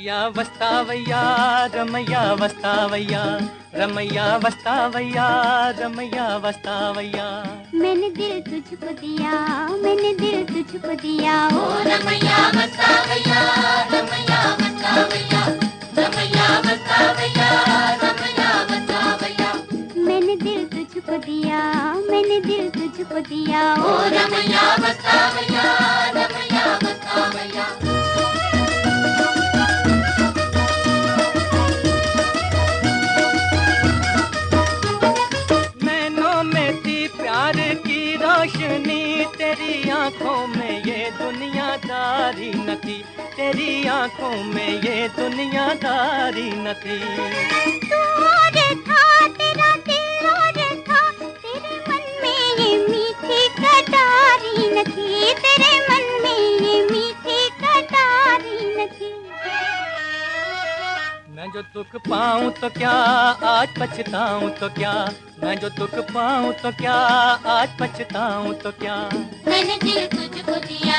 వస్తావయ్యా రమయ్య వస్తావయ్యా రమయ్య వస్తావయ్యా రమయ్య వస్తావయ్యా मैंने दिल तुझको दिया मैंने दिल तुझको दिया ओ रमैया बतावैया रमैया बतावैया रमैया बतावैया रमैया बतावैया मैंने दिल तुझको दिया मैंने दिल तुझको दिया ओ रमैया बतावैया रोशनी, तेरी आँखों में ये दुनियादारी न थी तेरी आँखों में ये दुनियादारी न थी, तेरे मन में ये मीठी कटारी न थी जो दुख पाऊँ तो क्या आज पछताऊँ तो क्या? मैं जो दुख पाऊँ तो क्या आज पछताऊँ तो क्या? मैंने दिल तुझको दिया,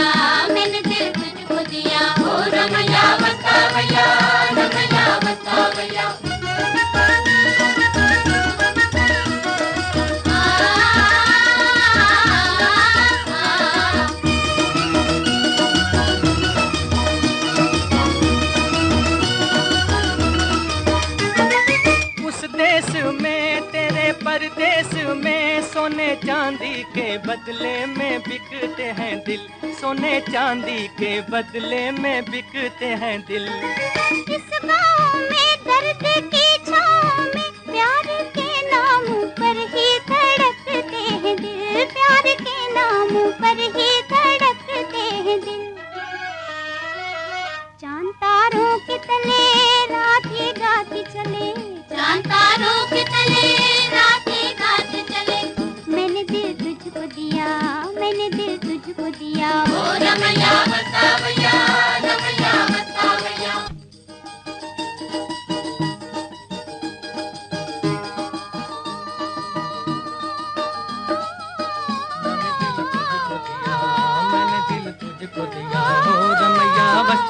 मैंने दिल तुझको दिया। ओ रमैया बतावैया रमैया बतावैया परदेश में सोने चांदी के बदले में बिकते हैं दिल। सोने चांदी के बदले में बिकते हैं दिल। इस में दर्द की छाँव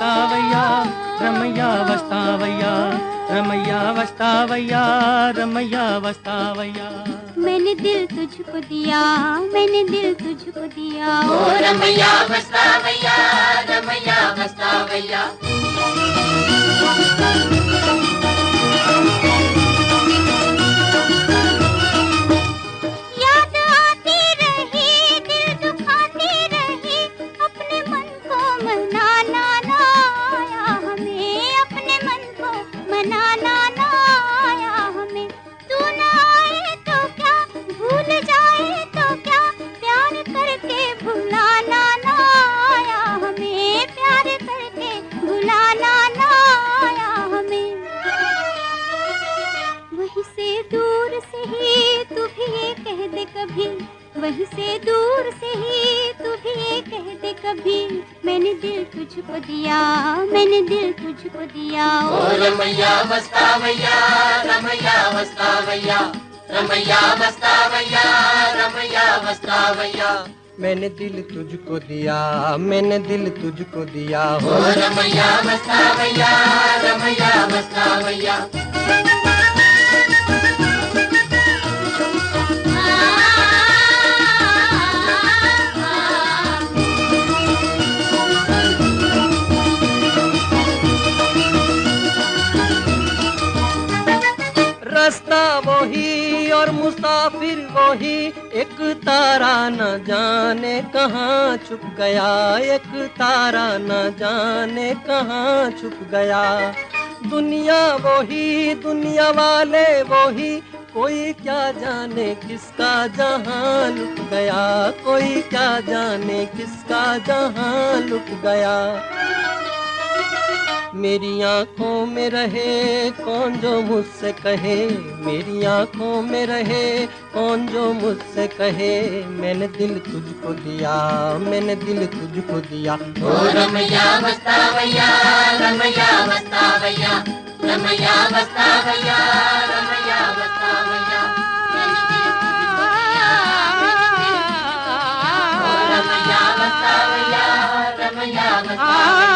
वस्तावैया रमैया वस्तावया रमैया वस्तावया रमैया वस्तावया। मैंने दिल तुझको दिया मैंने दिल तुझको दिया। ओ रमैया वस्तावया रमैया बतावैया वहीं से दूर से ही तू भी ये कह दे कभी मैंने दिल तुझको दिया मैंने दिल तुझको दिया। ओ रमैया बतावैया रमैया बतावैया रमैया बतावैया रमैया बतावैया मैंने दिल तुझको दिया मैंने दिल तुझको दिया। ओ रमैया बतावैया रमैया मुसाफिर वही एक तारा न जाने कहाँ छुप गया। एक तारा न जाने कहाँ छुप गया। दुनिया वही, दुनिया वाले वही, कोई क्या जाने किसका जहाँ लुक गया। कोई क्या जाने किसका जहाँ लुक गया। मेरी आँखों में रहे, कौन जो मुझसे कहे? मेरी आँखों में रहे, कौन जो मुझसे कहे? मैंने दिल तुझको दिया, मैंने दिल तुझको दिया। ओ रमैया बतावैया रमैया बतावैया रमैया बतावैया रमैया बतावैया ओ रमैया बतावैया रमैया बतावैया